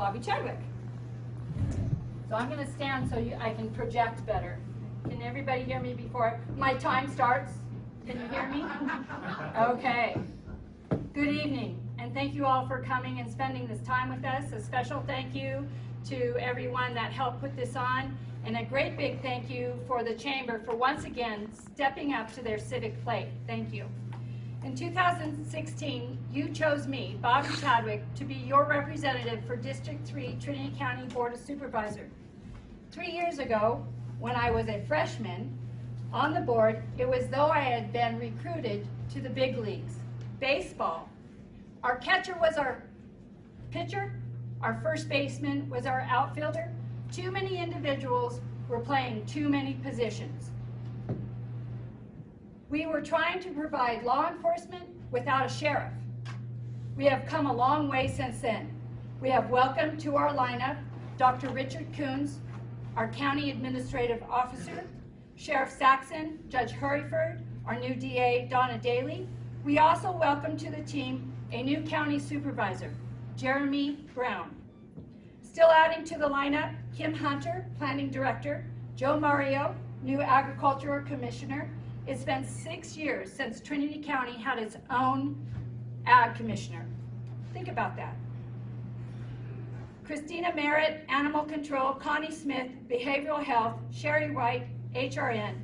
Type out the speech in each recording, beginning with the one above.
Bobby Chadwick. So I'm going to stand so you, I can project better. Can everybody hear me before my time starts? Can you hear me? Okay. Good evening, and thank you all for coming and spending this time with us. A special thank you to everyone that helped put this on, and a great big thank you for the Chamber for once again stepping up to their civic plate. Thank you. In 2016, you chose me, Bobby Chadwick, to be your representative for District 3 Trinity County Board of Supervisors. Three years ago, when I was a freshman on the board, it was though I had been recruited to the big leagues. Baseball. Our catcher was our pitcher, our first baseman was our outfielder. Too many individuals were playing too many positions. We were trying to provide law enforcement without a sheriff. We have come a long way since then. We have welcomed to our lineup Dr. Richard Kuhns, our County Administrative Officer, Sheriff Saxon, Judge Heryford, our new DA, Donna Daly. We also welcome to the team a new County Supervisor, Jeremy Brown. Still adding to the lineup, Kim Hunter, Planning Director, Joe Mario, new Agricultural Commissioner, it's been six years since Trinity County had its own ag commissioner. Think about that. Christina Merritt, Animal Control, Connie Smith, Behavioral Health, Sherry White, HRN.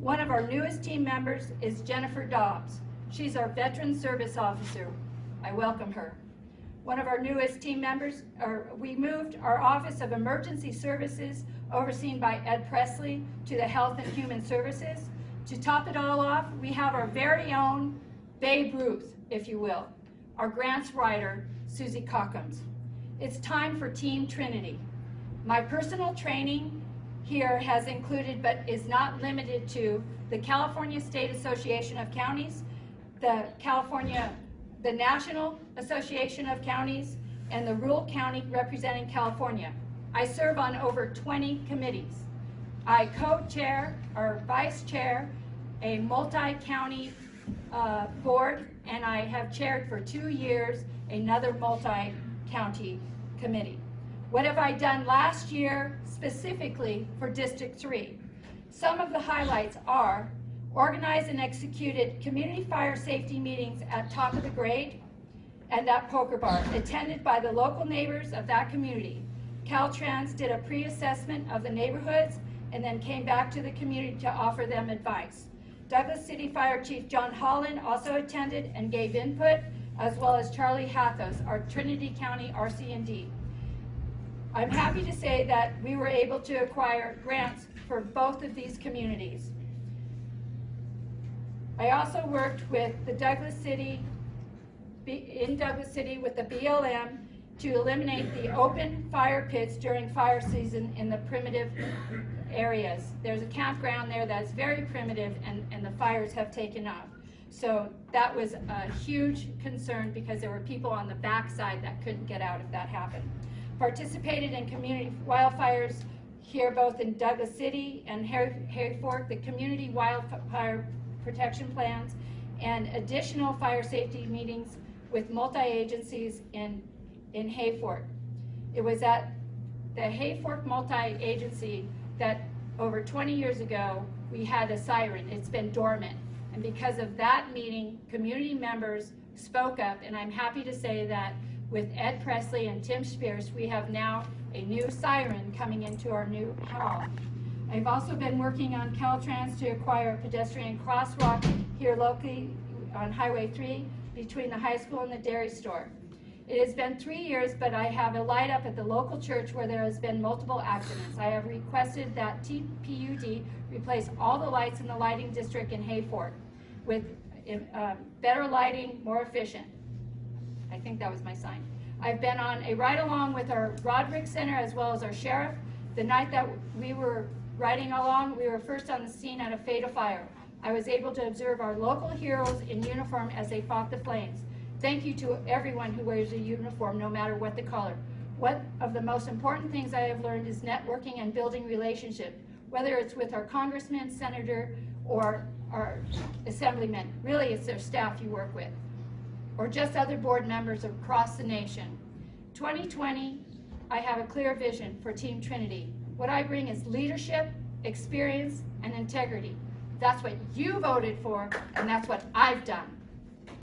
One of our newest team members is Jennifer Dobbs. She's our Veteran Service Officer. I welcome her. One of our newest team members, we moved our Office of Emergency Services, overseen by Ed Presley, to the Health and Human Services. To top it all off, we have our very own Babe Ruth, if you will, our grants writer, Susie Cockums. It's time for Team Trinity. My personal training here has included, but is not limited to, the California State Association of Counties, the California, the National Association of Counties, and the Rural County representing California. I serve on over 20 committees. I co-chair or vice chair a multi-county uh, board, and I have chaired for two years another multi-county committee. What have I done last year specifically for District 3? Some of the highlights are organized and executed community fire safety meetings at top of the grade and at Poker Bar, attended by the local neighbors of that community. Caltrans did a pre-assessment of the neighborhoods and then came back to the community to offer them advice. Douglas City Fire Chief John Holland also attended and gave input, as well as Charlie Hathos, our Trinity County RC&D. I'm happy to say that we were able to acquire grants for both of these communities. I also worked with the Douglas City, in Douglas City with the BLM to eliminate the open fire pits during fire season in the primitive areas. There's a campground there that's very primitive and, and the fires have taken off. So that was a huge concern because there were people on the backside that couldn't get out if that happened. Participated in community wildfires here both in Douglas City and Hayfork, the community wildfire protection plans, and additional fire safety meetings with multi-agencies in, in Hayfork. It was at the Hayfork multi-agency that over 20 years ago, we had a siren. It's been dormant. And because of that meeting, community members spoke up, and I'm happy to say that with Ed Presley and Tim Spears, we have now a new siren coming into our new hall. I've also been working on Caltrans to acquire a pedestrian crosswalk here locally on Highway 3 between the high school and the dairy store. It has been three years, but I have a light up at the local church where there has been multiple accidents. I have requested that TPUD replace all the lights in the lighting district in Hayfork with uh, better lighting, more efficient. I think that was my sign. I've been on a ride along with our Roderick Center as well as our sheriff. The night that we were riding along, we were first on the scene at a fatal fire. I was able to observe our local heroes in uniform as they fought the flames. Thank you to everyone who wears a uniform, no matter what the color. One of the most important things I have learned is networking and building relationships, whether it's with our congressman, senator, or our assemblymen. Really, it's their staff you work with, or just other board members across the nation. 2020, I have a clear vision for Team Trinity. What I bring is leadership, experience, and integrity. That's what you voted for, and that's what I've done.